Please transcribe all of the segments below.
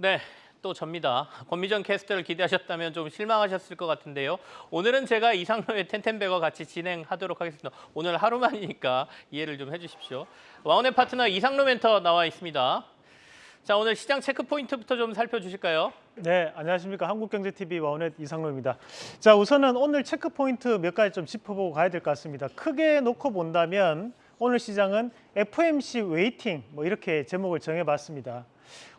네, 또 접니다. 권미정 캐스터를 기대하셨다면 좀 실망하셨을 것 같은데요. 오늘은 제가 이상로의 텐텐배거 같이 진행하도록 하겠습니다. 오늘 하루만이니까 이해를 좀 해주십시오. 와우넷 파트너 이상로 멘토 나와 있습니다. 자, 오늘 시장 체크 포인트부터 좀 살펴주실까요? 네, 안녕하십니까. 한국경제TV 와우넷 이상로입니다. 자, 우선은 오늘 체크 포인트 몇 가지 좀 짚어보고 가야 될 것 같습니다. 크게 놓고 본다면 오늘 시장은 FOMC waiting 뭐 이렇게 제목을 정해봤습니다.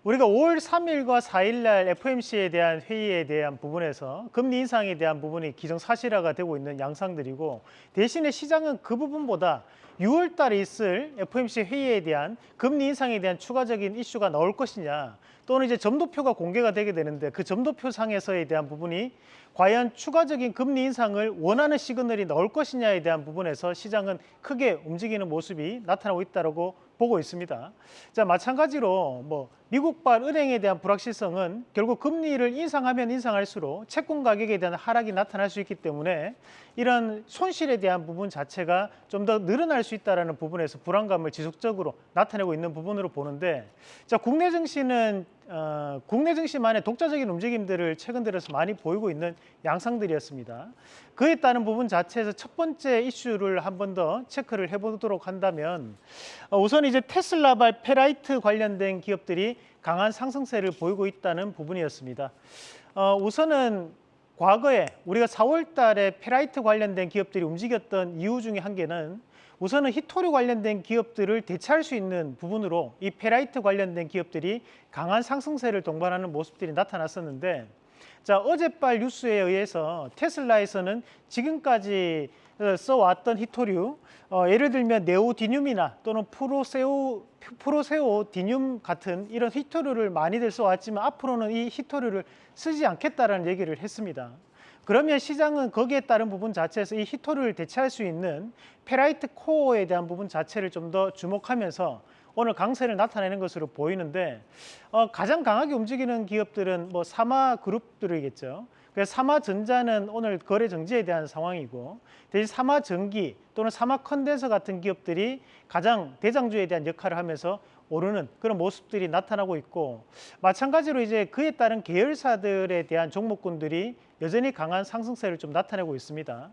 우리가 5월 3일과 4일 날 FOMC에 대한 회의에 대한 부분에서 금리 인상에 대한 부분이 기정사실화가 되고 있는 양상들이고 대신에 시장은 그 부분보다 6월 달에 있을 FOMC 회의에 대한 금리 인상에 대한 추가적인 이슈가 나올 것이냐 또는 이제 점도표가 공개가 되게 되는데 그 점도표 상에서에 대한 부분이 과연 추가적인 금리 인상을 원하는 시그널이 나올 것이냐에 대한 부분에서 시장은 크게 움직이는 모습이 나타나고 있다고 보고 있습니다. 자 마찬가지로 뭐 미국발 은행에 대한 불확실성은 결국 금리를 인상하면 인상할수록 채권 가격에 대한 하락이 나타날 수 있기 때문에 이런 손실에 대한 부분 자체가 좀 더 늘어날 수 있다는 부분에서 불안감을 지속적으로 나타내고 있는 부분으로 보는데 자 국내 증시는 어, 국내 증시만의 독자적인 움직임들을 최근 들어서 많이 보이고 있는 양상들이었습니다. 그에 따른 부분 자체에서 첫 번째 이슈를 한 번 더 체크를 해보도록 한다면 어, 우선 이제 테슬라발 페라이트 관련된 기업들이 강한 상승세를 보이고 있다는 부분이었습니다. 어, 우선은 과거에 우리가 4월 달에 페라이트 관련된 기업들이 움직였던 이유 중에 한 개는 우선은 희토류 관련된 기업들을 대체할 수 있는 부분으로 이 페라이트 관련된 기업들이 강한 상승세를 동반하는 모습들이 나타났었는데 자 어젯밤 뉴스에 의해서 테슬라에서는 지금까지 어, 써왔던 히토류 어, 예를 들면 네오디듐이나 또는 프로세오 프로세오디듐 같은 이런 히토류를 많이들 써왔지만 앞으로는 이 히토류를 쓰지 않겠다라는 얘기를 했습니다. 그러면 시장은 거기에 따른 부분 자체에서 이 히토를 대체할 수 있는 페라이트 코어에 대한 부분 자체를 좀 더 주목하면서 오늘 강세를 나타내는 것으로 보이는데 어, 가장 강하게 움직이는 기업들은 뭐 사마 그룹들이겠죠. 그래서 사마전자는 오늘 거래 정지에 대한 상황이고 대신 사마전기 또는 사마컨덴서 같은 기업들이 가장 대장주에 대한 역할을 하면서 오르는 그런 모습들이 나타나고 있고 마찬가지로 이제 그에 따른 계열사들에 대한 종목군들이 여전히 강한 상승세를 좀 나타내고 있습니다.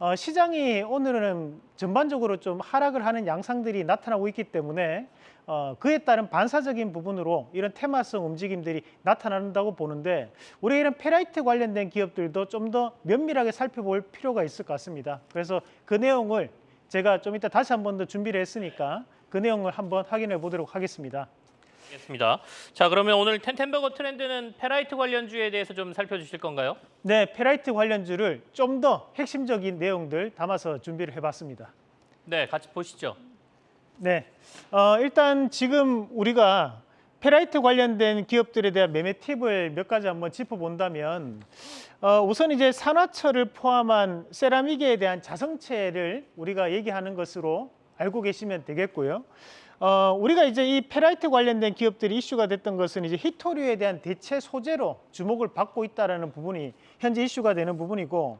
어, 시장이 오늘은 전반적으로 좀 하락을 하는 양상들이 나타나고 있기 때문에 어, 그에 따른 반사적인 부분으로 이런 테마성 움직임들이 나타난다고 보는데 우리 이런 페라이트 관련된 기업들도 좀 더 면밀하게 살펴볼 필요가 있을 것 같습니다. 그래서 그 내용을 제가 좀 이따 다시 한 번 더 준비를 했으니까 그 내용을 한번 확인해 보도록 하겠습니다. 알겠습니다. 자, 그러면 오늘 텐텐배거 트렌드는 페라이트 관련주에 대해서 좀 살펴주실 건가요? 네, 페라이트 관련주를 좀 더 핵심적인 내용들 담아서 준비를 해봤습니다. 네, 같이 보시죠. 네, 어, 일단 지금 우리가 페라이트 관련된 기업들에 대한 매매 팁을 몇 가지 한번 짚어본다면 어, 우선 이제 산화철을 포함한 세라믹에 대한 자성체를 우리가 얘기하는 것으로 알고 계시면 되겠고요. 어, 우리가 이제 이 페라이트 관련된 기업들이 이슈가 됐던 것은 이제 희토류에 대한 대체 소재로 주목을 받고 있다는 부분이 현재 이슈가 되는 부분이고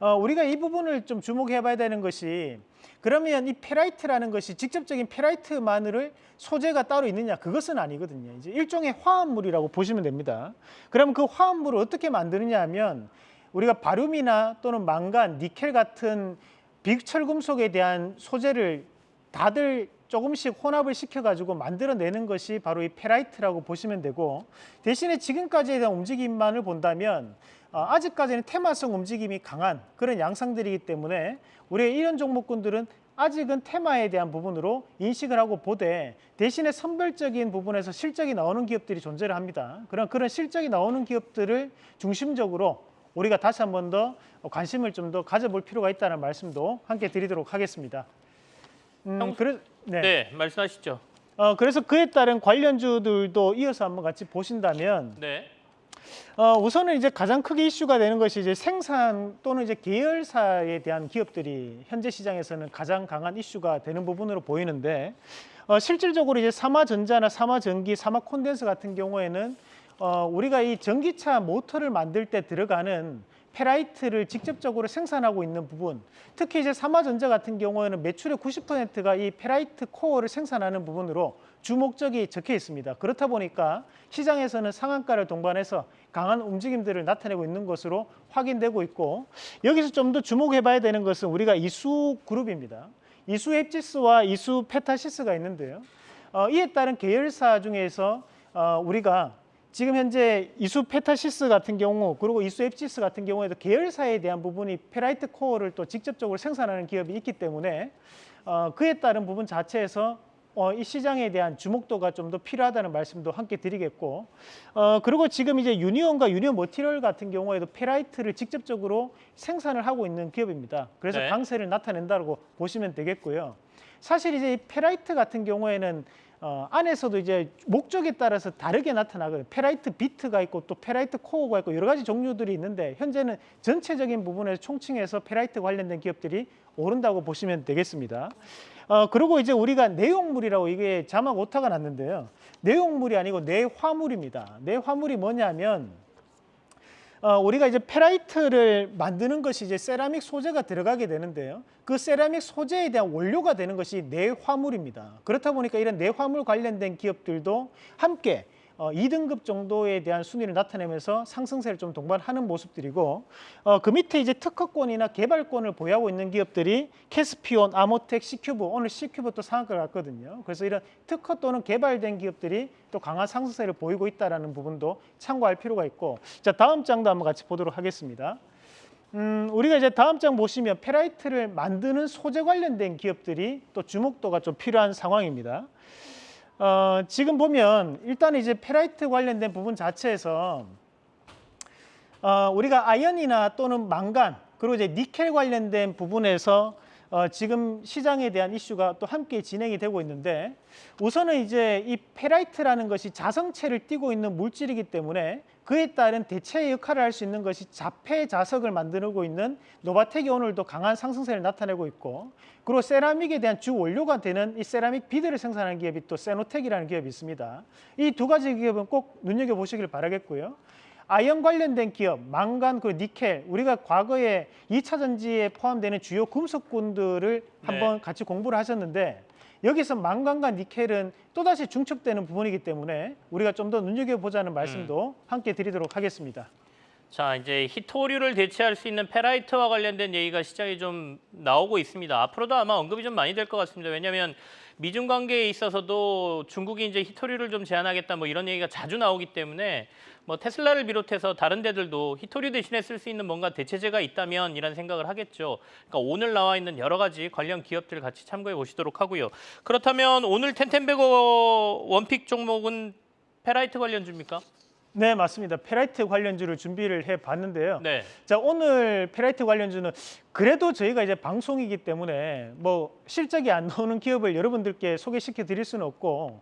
어, 우리가 이 부분을 좀 주목해 봐야 되는 것이 그러면 이 페라이트라는 것이 직접적인 페라이트만을 소재가 따로 있느냐 그것은 아니거든요. 이제 일종의 화합물이라고 보시면 됩니다. 그럼 그 화합물을 어떻게 만드느냐 하면 우리가 바륨이나 또는 망간, 니켈 같은 비철금속에 대한 소재를 다들 조금씩 혼합을 시켜가지고 만들어내는 것이 바로 이 페라이트라고 보시면 되고 대신에 지금까지에 대한 움직임만을 본다면 어, 아직까지는 테마성 움직임이 강한 그런 양상들이기 때문에 우리의 이런 종목군들은 아직은 테마에 대한 부분으로 인식을 하고 보되 대신에 선별적인 부분에서 실적이 나오는 기업들이 존재를 합니다. 그런 그런 실적이 나오는 기업들을 중심적으로 우리가 다시 한 번 더 관심을 좀 더 가져볼 필요가 있다는 말씀도 함께 드리도록 하겠습니다. 음, 형- 그래, 네, 네. 말씀하시죠. 어, 그래서 그에 따른 관련주들도 이어서 한번 같이 보신다면 네, 어, 우선은 이제 가장 크게 이슈가 되는 것이 이제 생산 또는 이제 계열사에 대한 기업들이 현재 시장에서는 가장 강한 이슈가 되는 부분으로 보이는데 어, 실질적으로 이제 삼화전자나 삼화전기, 삼화콘덴서 같은 경우에는 어, 우리가 이 전기차 모터를 만들 때 들어가는 페라이트를 직접적으로 생산하고 있는 부분, 특히 이제 삼화전자 같은 경우에는 매출의 90%가 이 페라이트 코어를 생산하는 부분으로 주목적이 적혀 있습니다. 그렇다 보니까 시장에서는 상한가를 동반해서 강한 움직임들을 나타내고 있는 것으로 확인되고 있고 여기서 좀 더 주목해 봐야 되는 것은 우리가 이수 그룹입니다. 이수 앱지스와 이수 페타시스가 있는데요. 어, 이에 따른 계열사 중에서 어, 우리가 지금 현재 이수 페타시스 같은 경우 그리고 이수 앱지스 같은 경우에도 계열사에 대한 부분이 페라이트 코어를 또 직접적으로 생산하는 기업이 있기 때문에 어, 그에 따른 부분 자체에서 어, 이 시장에 대한 주목도가 좀 더 필요하다는 말씀도 함께 드리겠고 어, 그리고 지금 이제 유니온과 유니온 머티리얼 같은 경우에도 페라이트를 직접적으로 생산을 하고 있는 기업입니다. 그래서 네. 강세를 나타낸다고 보시면 되겠고요. 사실 이제 이 페라이트 같은 경우에는 어, 안에서도 이제 목적에 따라서 다르게 나타나거든요. 페라이트 비드가 있고 또 페라이트 코어가 있고 여러 가지 종류들이 있는데 현재는 전체적인 부분에서 총칭해서 페라이트 관련된 기업들이 오른다고 보시면 되겠습니다. 어, 그리고 이제 우리가 내용물이라고 이게 자막 오타가 났는데요. 내용물이 아니고 내화물입니다. 내화물이 뭐냐면 어, 우리가 이제 페라이트를 만드는 것이 이제 세라믹 소재가 들어가게 되는데요. 그 세라믹 소재에 대한 원료가 되는 것이 내화물입니다. 그렇다 보니까 이런 내화물 관련된 기업들도 함께 어, 2등급 정도에 대한 순위를 나타내면서 상승세를 좀 동반하는 모습들이고 어, 그 밑에 이제 특허권이나 개발권을 보유하고 있는 기업들이 케스피온, 아모텍, 씨큐브 오늘 씨큐브 또 상한가 갔거든요. 그래서 이런 특허 또는 개발된 기업들이 또 강한 상승세를 보이고 있다라는 부분도 참고할 필요가 있고 자 다음 장도 한번 같이 보도록 하겠습니다. 음, 우리가 이제 다음 장 보시면 페라이트를 만드는 소재 관련된 기업들이 또 주목도가 좀 필요한 상황입니다. 어, 지금 보면 일단 이제 페라이트 관련된 부분 자체에서 어, 우리가 아연이나 또는 망간 그리고 이제 니켈 관련된 부분에서 어, 지금 시장에 대한 이슈가 또 함께 진행이 되고 있는데 우선은 이제 이 페라이트라는 것이 자성체를 띠고 있는 물질이기 때문에 그에 따른 대체 역할을 할 수 있는 것이 차폐 자석을 만들고 있는 노바텍이 오늘도 강한 상승세를 나타내고 있고 그리고 세라믹에 대한 주 원료가 되는 이 세라믹 비드를 생산하는 기업이 또 쎄노텍이라는 기업이 있습니다. 이 두 가지 기업은 꼭 눈여겨 보시길 바라겠고요. 아연 관련된 기업, 망간, 그리고 니켈, 우리가 과거에 2차 전지에 포함되는 주요 금속군들을 한번 같이 공부를 하셨는데 여기서 망간과 니켈은 또다시 중첩되는 부분이기 때문에 우리가 좀 더 눈여겨보자는 말씀도 함께 드리도록 하겠습니다. 자, 이제 희토류를 대체할 수 있는 페라이트와 관련된 얘기가 시장에 좀 나오고 있습니다. 앞으로도 아마 언급이 좀 많이 될 것 같습니다. 왜냐하면 미중 관계에 있어서도 중국이 이제 희토류를 좀 제한하겠다 뭐 이런 얘기가 자주 나오기 때문에 뭐 테슬라를 비롯해서 다른 데들도 희토류 대신에 쓸 수 있는 뭔가 대체제가 있다면 이런 생각을 하겠죠. 그러니까 오늘 나와 있는 여러 가지 관련 기업들 같이 참고해 보시도록 하고요. 그렇다면 오늘 텐텐배거 one pick 종목은 페라이트 관련주입니까? 네, 맞습니다. 페라이트 관련주를 준비를 해 봤는데요. 네. 자, 오늘 페라이트 관련주는 그래도 저희가 이제 방송이기 때문에 뭐 실적이 안 나오는 기업을 여러분들께 소개시켜 드릴 수는 없고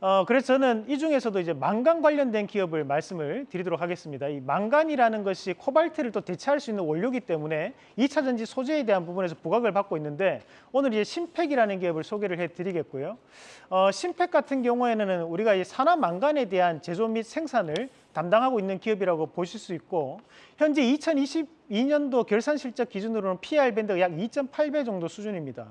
어, 그래서 저는 이 중에서도 이제 망간 관련된 기업을 말씀을 드리도록 하겠습니다. 이 망간이라는 것이 코발트를 또 대체할 수 있는 원료이기 때문에 2차 전지 소재에 대한 부분에서 부각을 받고 있는데 오늘 이제 신팩이라는 기업을 소개를 해 드리겠고요. 어, 신팩 같은 경우에는 우리가 이 산화 망간에 대한 제조 및 생산을 담당하고 있는 기업이라고 보실 수 있고 현재 2022년도 결산 실적 기준으로는 PR 밴드가 약 2.8배 정도 수준입니다.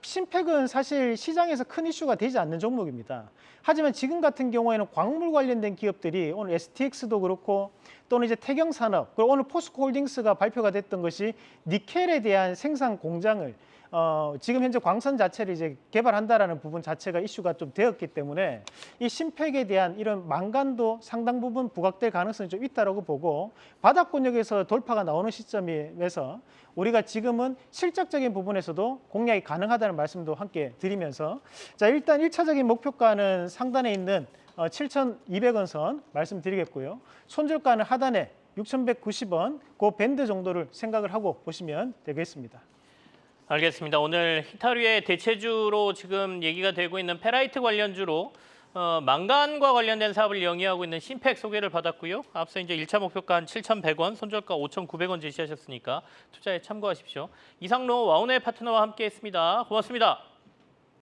신팩은 사실 시장에서 큰 이슈가 되지 않는 종목입니다. 하지만 지금 같은 경우에는 광물 관련된 기업들이 오늘 STX도 그렇고 또는 이제 태경산업 그리고 오늘 포스코홀딩스가 발표가 됐던 것이 니켈에 대한 생산 공장을 어, 지금 현재 광선 자체를 이제 개발한다라는 부분 자체가 이슈가 좀 되었기 때문에 이 심팩에 대한 이런 망간도 상당 부분 부각될 가능성이 좀 있다라고 보고 바닥권역에서 돌파가 나오는 시점에서 우리가 지금은 실적적인 부분에서도 공략이 가능하다는 말씀도 함께 드리면서 자 일단 일차적인 목표가는 상단에 있는 어, 7,200원 선 말씀드리겠고요. 손절가는 하단에 6,190원 그 밴드 정도를 생각을 하고 보시면 되겠습니다. 알겠습니다. 오늘 히타류의 대체주로 지금 얘기가 되고 있는 페라이트 관련주로 어, 망간과 관련된 사업을 영위하고 있는 신팩 소개를 받았고요. 앞서 이제 1차 목표가 한 7,100원, 손절가 5,900원 제시하셨으니까 투자에 참고하십시오. 이상로 와운의 파트너와 함께했습니다. 고맙습니다.